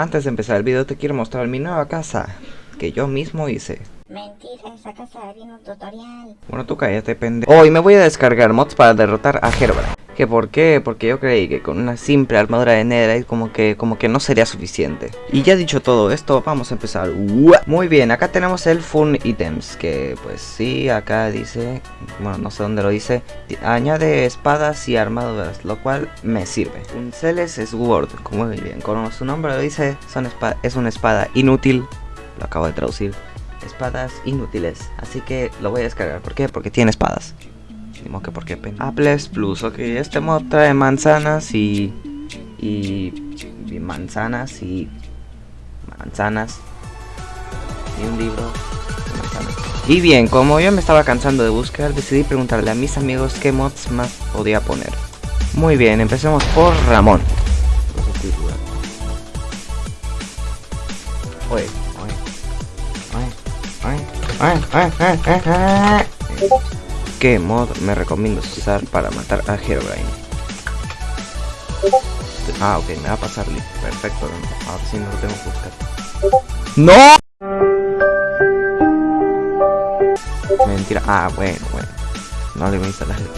Antes de empezar el video te quiero mostrar mi nueva casa que yo mismo hice. Mentira, esa casa un tutorial. Bueno, tú cállate, pendejo. Hoy me voy a descargar mods para derrotar a Herobrine. ¿Que por qué? Porque yo creí que con una simple armadura de Netherite como que, como que no sería suficiente. Y ya dicho todo esto, vamos a empezar. Muy bien, acá tenemos el Fun Items, que pues sí, acá dice, bueno, no sé dónde lo dice, añade espadas y armaduras, lo cual me sirve. Un Celes Sword, muy bien, como su nombre lo dice, son es una espada inútil, lo acabo de traducir espadas inútiles. Así que lo voy a descargar. ¿Por qué? Porque tiene espadas. Digo que porque Apples Plus. Ok, este mod trae manzanas y, y, y. manzanas y. Manzanas. Y un libro. Y bien, como yo me estaba cansando de buscar, decidí preguntarle a mis amigos qué mods más podía poner. Muy bien, empecemos por Ramón. ¿Qué mod me recomiendas usar para matar a Herobrine? Ah, ok, me va a pasar Perfecto, ahora sí no lo tengo que buscar. ¡No! Mentira. Ah, bueno, bueno. No le voy a instalar el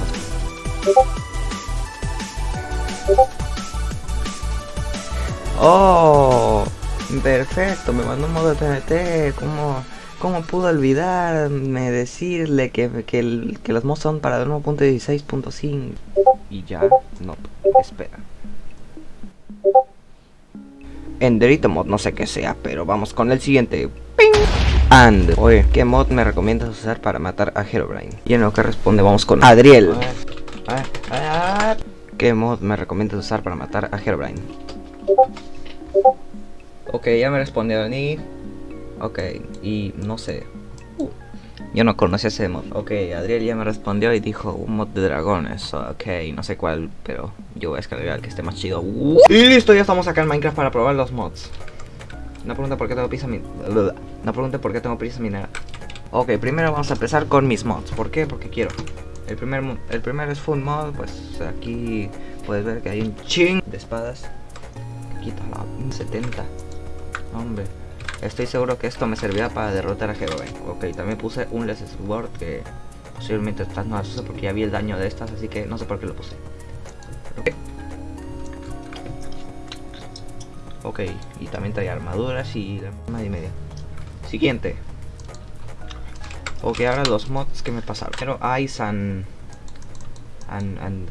¡Oh! Perfecto, me mandó un modo de TNT. ¿Cómo, cómo pudo olvidarme decirle que, que, que los mods son para 1.16.5? Y ya, no, espera. Enderito mod, no sé qué sea, pero vamos con el siguiente. ¡Ping! And, oye, ¿qué mod me recomiendas usar para matar a Herobrine? Y en lo que responde, vamos con Adriel. ¿Qué mod me recomiendas usar para matar a Herobrine? Ok, ya me respondió ni. Ok, y no sé. Yo no conocía ese mod. Ok, Adriel ya me respondió y dijo un mod de dragones. Ok, no sé cuál, pero yo voy a descargar el que esté más chido. Y listo, ya estamos acá en Minecraft para probar los mods. No pregunta por qué tengo prisa minera. No pregunte por qué tengo prisa minera. Ok, primero vamos a empezar con mis mods. ¿Por qué? Porque quiero. El primer, el primero es Full Mod. Pues aquí puedes ver que hay un ching de espadas. Quita la 70. Hombre, estoy seguro que esto me servirá para derrotar a Herobrine. Ok, también puse un Less Sword que posiblemente estas no las use porque ya vi el daño de estas, así que no sé por qué lo puse. Ok, y también trae armaduras y la y media. Siguiente. Ok, ahora los mods que me pasaron. Pero Ice and, and, and,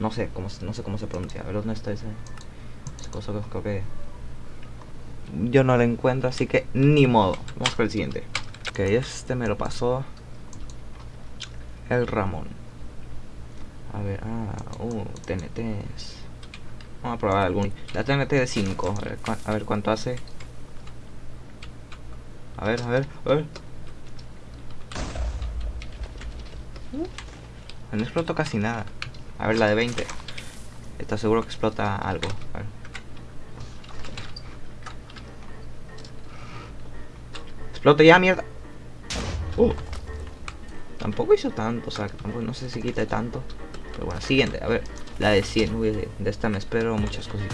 no sé cómo no sé cómo se pronuncia. A ver dónde está ese, esa cosa que yo no lo encuentro, así que ni modo. Vamos con el siguiente. Ok, este me lo pasó el Ramón. A ver, ah, uh, TNTs. Vamos a probar algún. La TNT de 5. A ver, cuánto hace. A ver, a ver, a ver. No explotó casi nada. A ver, la de 20. Está seguro que explota algo. Explote ya, mierda. Uh. Tampoco hizo tanto, o sea, tampoco, no sé si quita tanto. Pero bueno, siguiente, a ver. La de 100, uy, de, esta me espero muchas cosas.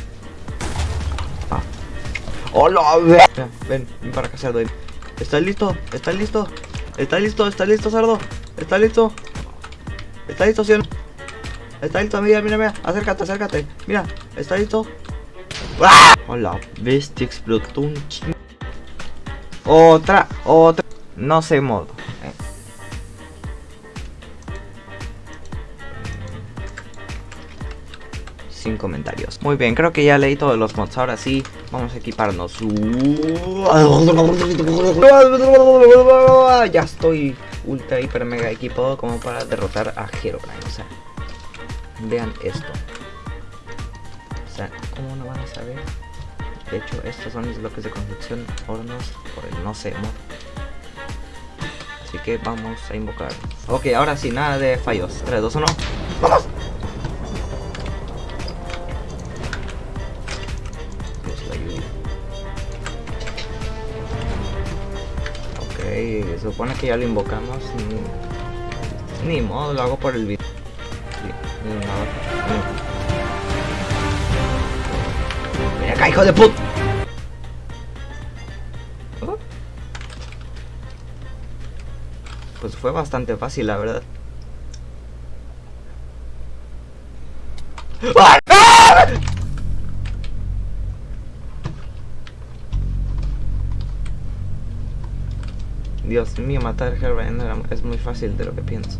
Ah. ¡Hola! Ven, ven, ven para acá, cerdo. ¿Estás listo? ¿Estás listo? ¿Estás listo? ¿Estás listo, cerdo? ¿Estás listo? ¿Estás listo, cielo? ¿Estás listo? Mira, mira, mira. Acércate, acércate. Mira, ¿estás listo? ¡Ah! Hola, bestia explotó un chingo. Otra, otra. No sé modo. Sin comentarios. Muy bien, creo que ya leí todos los mods. Ahora sí, vamos a equiparnos. Ya estoy ultra, hiper, mega equipado como para derrotar a Herobrine. O sea, vean esto. O sea, ¿cómo no van a saber? De hecho, estos son mis bloques de construcción, hornos, por el no sé mod. Así que vamos a invocar. Ok, ahora sí, nada de fallos. 3, 2, 1. ¡Vamos! Ok, supone que ya lo invocamos. Ni, ni modo, lo hago por el video. Ni. Ven acá, hijo de puta. ¿Oh? Pues fue bastante fácil, la verdad. ¡Ah! Dios mío, matar a Herobrine es muy fácil de lo que pienso.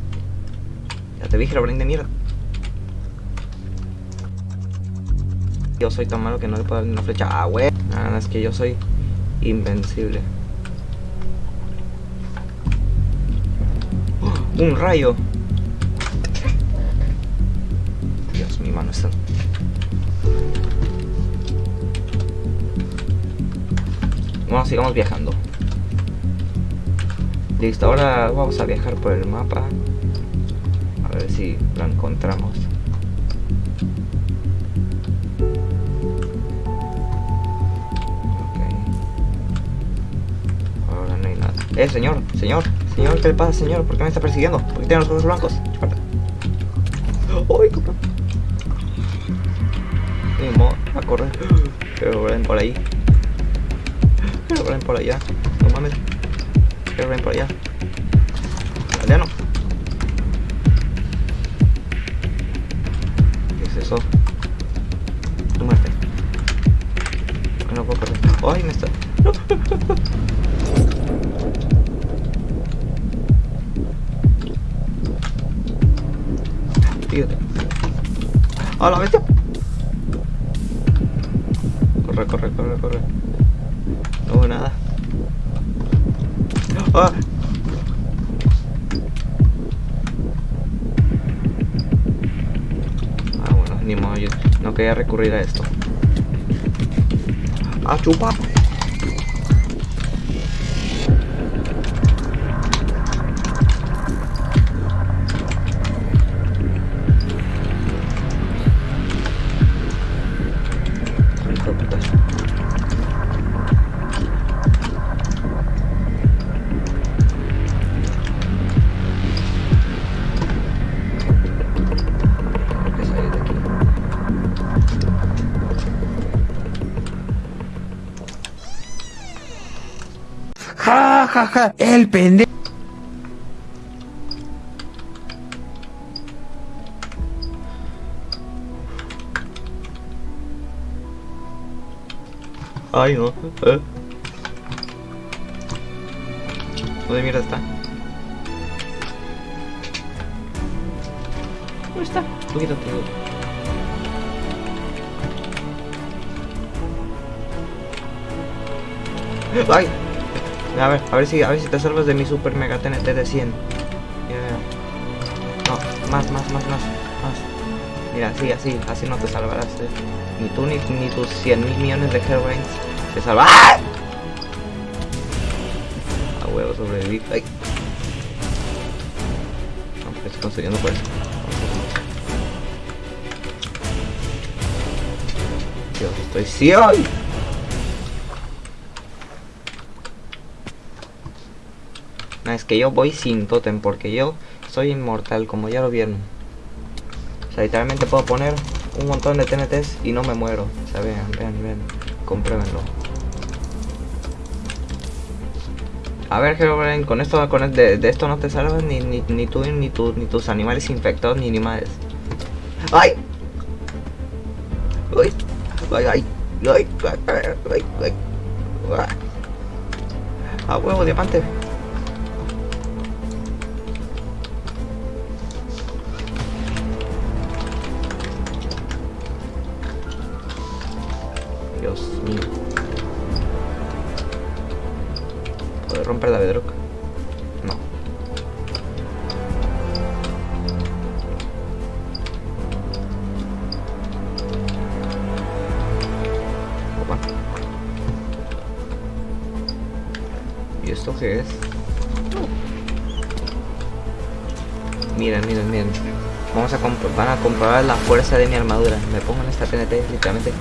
Ya te vi, Herobrine de mierda. Yo soy tan malo que no le puedo dar una flecha. Ah, güey. Nada, es que yo soy invencible. Un rayo. Dios, mi mano está. Bueno, sigamos viajando. Listo, ahora vamos a viajar por el mapa. A ver si lo encontramos. Eh, señor, señor, señor, ¿qué le pasa, señor? ¿Por qué me está persiguiendo? ¿Por qué tiene los ojos blancos? Chúpate. ¡Uy, compa! Ni modo, a correr. Pero ven por ahí. Pero ven por allá. No mames. Pero ven por allá. Aldeano. ¿Qué es eso? Tu muerte. No puedo correr. ¡Ay, me está! ¡No! Fíjate. ¡A la bestia! Corre, corre, corre, corre. No hubo nada. ¡Ah! Ah, bueno, ni modo, yo no quería recurrir a esto. ¡Ah, chupa! Ja, ja, ja, el pendejo. Ay, no. ¿Eh? ¿Dónde mierda está? ¿Dónde está? Tú quítate. ¡Ay! A ver, a ver si, a ver si te salvas de mi super mega TNT de 100. Mira, mira. No, más, más, más, más, más. Mira, sí, así, así no te salvarás. eh. Ni tú ni, ni tus 100 mil millones de Hellbrains se salvan. ¡Ah! A huevo sobreviví. Ay. No, porque estoy construyendo por eso. Dios, estoy ciego. No, es que yo voy sin totem porque yo soy inmortal, como ya lo vieron. O sea, literalmente puedo poner un montón de TNTs y no me muero. O sea, vean, vean, vean. Compruébenlo. A ver, Herobrine, con esto, con el- de, esto no te salvas ni, ni, ni tú, ni, tu- ni tus animales infectados, ni animales. ¡Ay! ¡Ay! ¡Ay, ay! ¡Ay! ¡Ay! ¡Ay! ¡Ay! ¡Ah! ¡A huevo, diamante! Dios mío. ¿Puedo romper la bedrock? No. Opa. ¿Y esto qué es? Miren, miren, miren. Vamos a van a comprobar la fuerza de mi armadura. Me pongo en esta TNT, literalmente.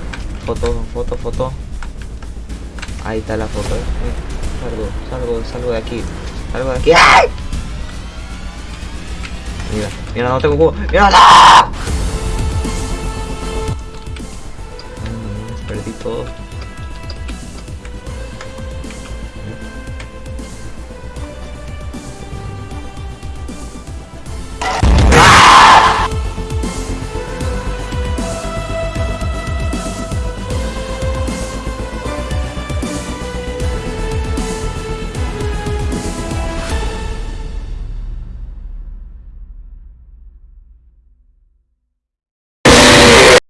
Foto, foto, foto. Ahí está la foto. eh. Salgo, salgo, salgo de aquí. Salgo de aquí. ¡Ay! Mira, mira, no tengo cubo. ¡Mira! ¡No! Mm, Perdí todo.